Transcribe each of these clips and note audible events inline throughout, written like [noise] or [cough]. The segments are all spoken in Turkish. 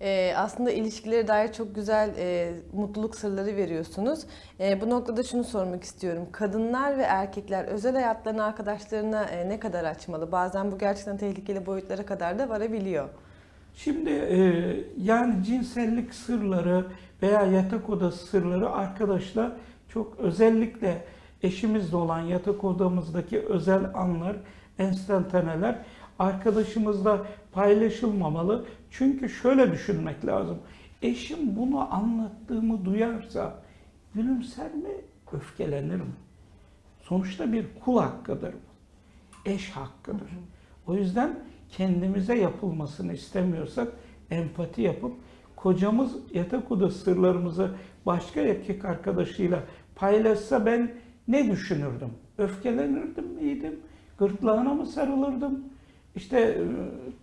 Ee, aslında ilişkilere dair çok güzel e, mutluluk sırları veriyorsunuz. E, bu noktada şunu sormak istiyorum. Kadınlar ve erkekler özel hayatlarını arkadaşlarına e, ne kadar açmalı? Bazen bu gerçekten tehlikeli boyutlara kadar da varabiliyor. Şimdi e, yani cinsellik sırları veya yatak odası sırları arkadaşlar çok özellikle eşimizle olan yatak odamızdaki özel anlar, enstantaneler arkadaşımızla paylaşılmamalı. Çünkü şöyle düşünmek lazım. Eşim bunu anlattığımı duyarsa gülümser mi, öfkelenir mi? Sonuçta bir kul hakkıdır bu. Eş hakkıdır. O yüzden kendimize yapılmasını istemiyorsak empati yapıp kocamız yatak odası sırlarımızı başka erkek arkadaşıyla paylaşsa ben ne düşünürdüm? Öfkelenirdim miydim? Gırtlağına mı sarılırdım? İşte e,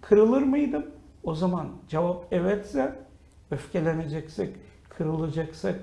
kırılır mıydım? O zaman cevap evetse öfkeleneceksek, kırılacaksak,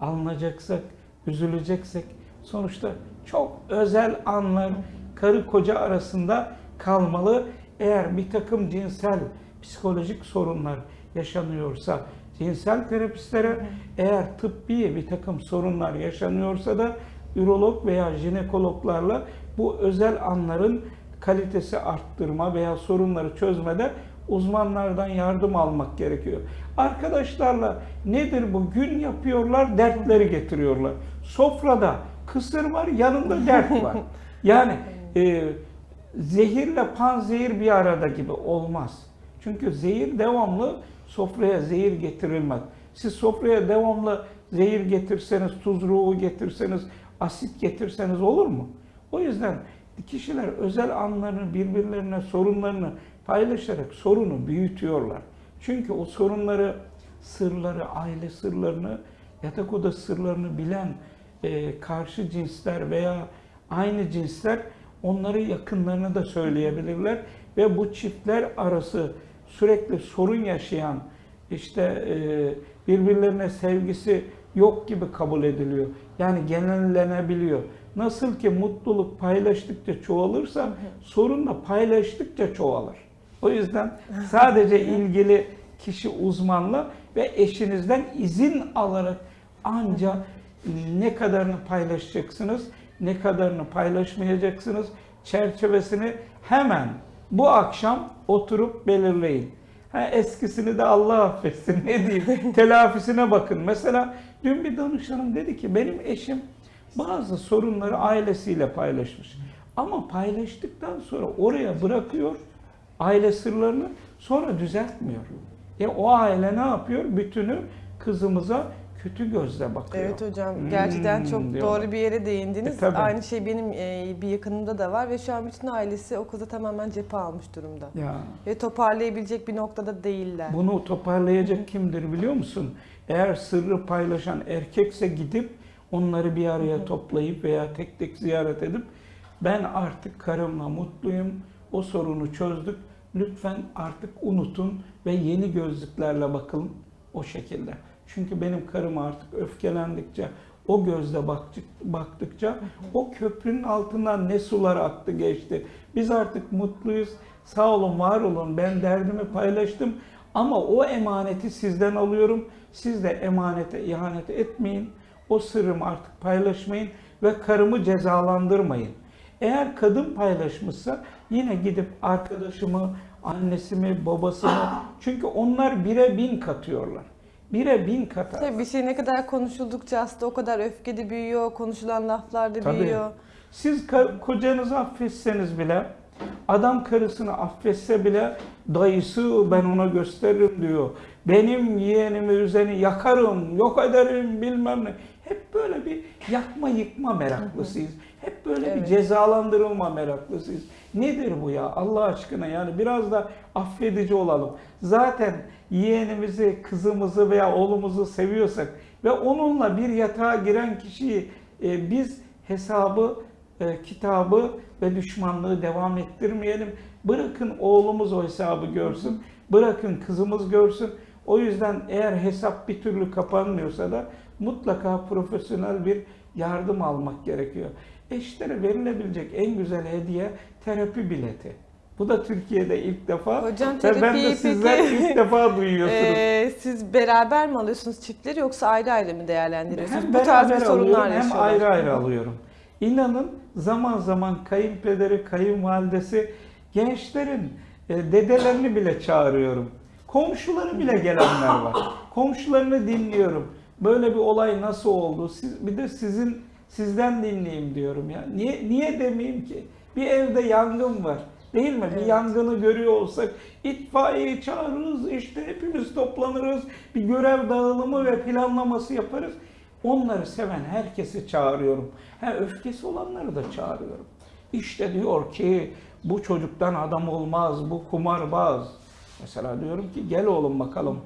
alınacaksak, üzüleceksek sonuçta çok özel anlar karı koca arasında kalmalı. Eğer bir takım cinsel psikolojik sorunlar yaşanıyorsa cinsel terapistlere, eğer tıbbi bir takım sorunlar yaşanıyorsa da ürolog veya jinekologlarla bu özel anların kalitesi arttırma veya sorunları çözmede uzmanlardan yardım almak gerekiyor. Arkadaşlarla nedir bu? Gün yapıyorlar, dertleri getiriyorlar. Sofrada kısır var, yanında dert var. [laughs] Yani e, zehirle panzehir bir arada gibi olmaz. Çünkü zehir devamlı sofraya zehir getirilmez. Siz sofraya devamlı zehir getirseniz, tuz ruhu getirseniz, asit getirseniz olur mu? O yüzden kişiler özel anlarını birbirlerine sorunlarını paylaşarak sorunu büyütüyorlar. Çünkü o sorunları, sırları, aile sırlarını, yatak odası sırlarını bilen e, karşı cinsler veya aynı cinsler onları yakınlarına da söyleyebilirler ve bu çiftler arası sürekli sorun yaşayan işte e, birbirlerine sevgisi yok gibi kabul ediliyor. Yani genellenebiliyor. Nasıl ki mutluluk paylaştıkça çoğalırsa sorun da paylaştıkça çoğalır. O yüzden sadece ilgili kişi uzmanla ve eşinizden izin alarak ancak ne kadarını paylaşacaksınız, ne kadarını paylaşmayacaksınız çerçevesini hemen bu akşam oturup belirleyin. Ha, eskisini de Allah affetsin ne diyeyim [laughs] telafisine bakın. Mesela dün bir danışanım dedi ki benim eşim bazı sorunları ailesiyle paylaşmış. Ama paylaştıktan sonra oraya bırakıyor aile sırlarını sonra düzeltmiyor. E o aile ne yapıyor? Bütünü kızımıza kötü gözle bakıyor. Evet hocam gerçekten çok Hmm, diyorlar. doğru bir yere değindiniz. E, tabii. Aynı şey benim e, bir yakınımda da var ve şu an bütün ailesi o kıza tamamen cephe almış durumda. Ya Ve toparlayabilecek bir noktada değiller. bunu toparlayacak kimdir biliyor musun? Eğer sırrı paylaşan erkekse gidip onları bir araya toplayıp veya tek tek ziyaret edip ben artık karımla mutluyum, o sorunu çözdük. Lütfen artık unutun ve yeni gözlüklerle bakın o şekilde. Çünkü benim karım artık öfkelendikçe, o gözle baktık- baktıkça o köprünün altından ne sular aktı geçti. Biz artık mutluyuz. Sağ olun, var olun. Ben derdimi paylaştım. Ama o emaneti sizden alıyorum. Siz de emanete ihanet etmeyin. O sırrımı artık paylaşmayın ve karımı cezalandırmayın. Eğer kadın paylaşmışsa yine gidip arkadaşımı, annesimi, babasını [gasps] çünkü onlar bire bin katıyorlar. Bire bin katar. Tabii bir şey ne kadar konuşuldukça aslında o kadar öfke de büyüyor, konuşulan laflar da Tabii. büyüyor. Siz kocanızı affetseniz bile, adam karısını affetse bile dayısı ben ona gösteririm diyor. Benim yeğenimi üzeni yakarım, yok ederim bilmem ne. Hep böyle bir yakma yıkma meraklısıyız. Hep böyle bir Evet. cezalandırılma meraklısıyız. Nedir bu ya Allah aşkına yani biraz da affedici olalım. Zaten yeğenimizi, kızımızı veya oğlumuzu seviyorsak ve onunla bir yatağa giren kişiyi e, biz hesabı, e, kitabı ve düşmanlığı devam ettirmeyelim. Bırakın oğlumuz o hesabı görsün. Bırakın kızımız görsün. O yüzden eğer hesap bir türlü kapanmıyorsa da mutlaka profesyonel bir yardım almak gerekiyor. Eşlere verilebilecek en güzel hediye terapi bileti. Bu da Türkiye'de ilk defa. Hocam Ve ben de terapiyi sizler peki ilk defa duyuyorsunuz. [laughs] e, siz beraber mi alıyorsunuz çiftleri yoksa ayrı ayrı mı değerlendiriyorsunuz? hem Bu tarz bir beraber sorunlar alıyorum hem ayrı ayrı alıyorum. İnanın zaman zaman kayınpederi, kayınvalidesi gençlerin e, dedelerini bile çağırıyorum. Komşuları bile gelenler var. Komşularını dinliyorum. Böyle bir olay nasıl oldu? Siz, bir de sizin sizden dinleyeyim diyorum ya. Niye niye demeyeyim ki? Bir evde yangın var. Değil mi? Bir Evet. yangını görüyor olsak itfaiyeyi çağırırız, işte hepimiz toplanırız, bir görev dağılımı ve planlaması yaparız. Onları seven herkesi çağırıyorum. Ha, öfkesi olanları da çağırıyorum. İşte diyor ki bu çocuktan adam olmaz, bu kumarbaz. Mesela diyorum ki gel oğlum bakalım.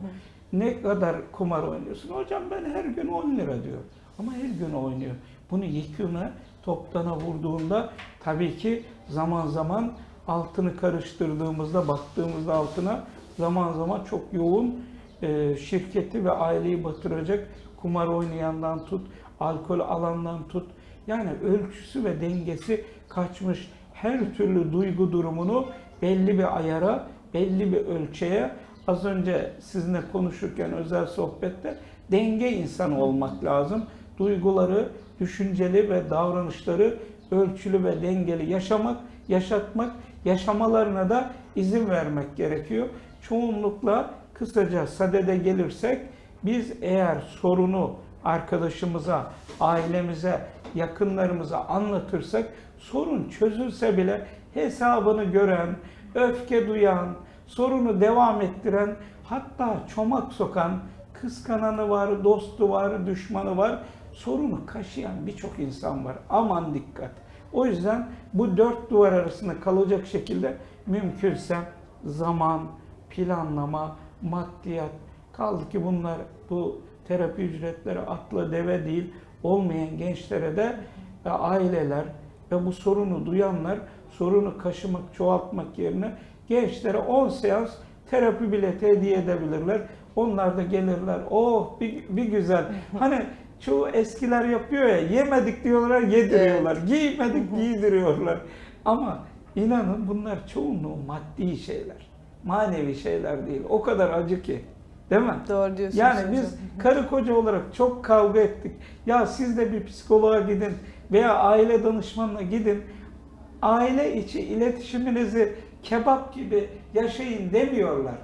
Ne kadar kumar oynuyorsun? Hocam ben her gün 10 lira diyor. Ama her gün oynuyor. Bunu yekûne toptana vurduğunda tabii ki zaman zaman altını karıştırdığımızda, baktığımızda altına zaman zaman çok yoğun e, şirketi ve aileyi batıracak kumar oynayandan tut, alkol alandan tut. Yani ölçüsü ve dengesi kaçmış her türlü duygu durumunu belli bir ayara, belli bir ölçüye az önce sizinle konuşurken özel sohbette denge insanı olmak lazım. Duyguları, düşünceli ve davranışları ölçülü ve dengeli yaşamak, yaşatmak, yaşamalarına da izin vermek gerekiyor. Çoğunlukla kısaca sadede gelirsek biz eğer sorunu arkadaşımıza, ailemize, yakınlarımıza anlatırsak sorun çözülse bile hesabını gören, öfke duyan, sorunu devam ettiren, hatta çomak sokan, kıskananı var, dostu var, düşmanı var. Sorunu kaşıyan birçok insan var. Aman dikkat. O yüzden bu dört duvar arasında kalacak şekilde mümkünse zaman, planlama, maddiyat, kaldı ki bunlar bu terapi ücretleri atla deve değil olmayan gençlere de e, aileler ve bu sorunu duyanlar sorunu kaşımak, çoğaltmak yerine gençlere 10 seans terapi bileti hediye edebilirler. Onlar da gelirler. Oh bir, bir güzel. [laughs] Hani çoğu eskiler yapıyor ya yemedik diyorlar yediriyorlar. Giymedik giydiriyorlar. Ama inanın bunlar çoğunluğu maddi şeyler. Manevi şeyler değil. O kadar acı ki. Değil mi? Doğru diyorsunuz Yani hocam. biz karı koca olarak çok kavga ettik. Ya siz de bir psikoloğa gidin veya aile danışmanına gidin. Aile içi iletişiminizi kebap gibi yaşayın demiyorlar.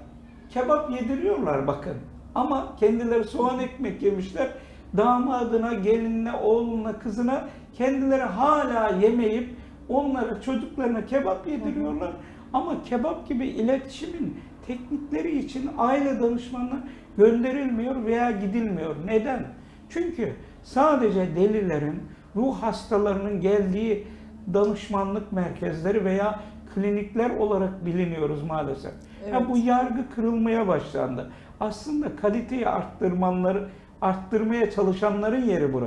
Kebap yediriyorlar bakın. Ama kendileri soğan ekmek yemişler. Damadına, gelinine, oğluna, kızına kendileri hala yemeyip onlara, çocuklarına kebap yediriyorlar. Ama kebap gibi iletişimin teknikleri için aile danışmanına gönderilmiyor veya gidilmiyor. Neden? Çünkü sadece delilerin, ruh hastalarının geldiği danışmanlık merkezleri veya klinikler olarak biliniyoruz maalesef. Ya Evet. bu yargı kırılmaya başlandı. Aslında kaliteyi arttırmanları, arttırmaya çalışanların yeri burası.